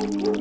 Thank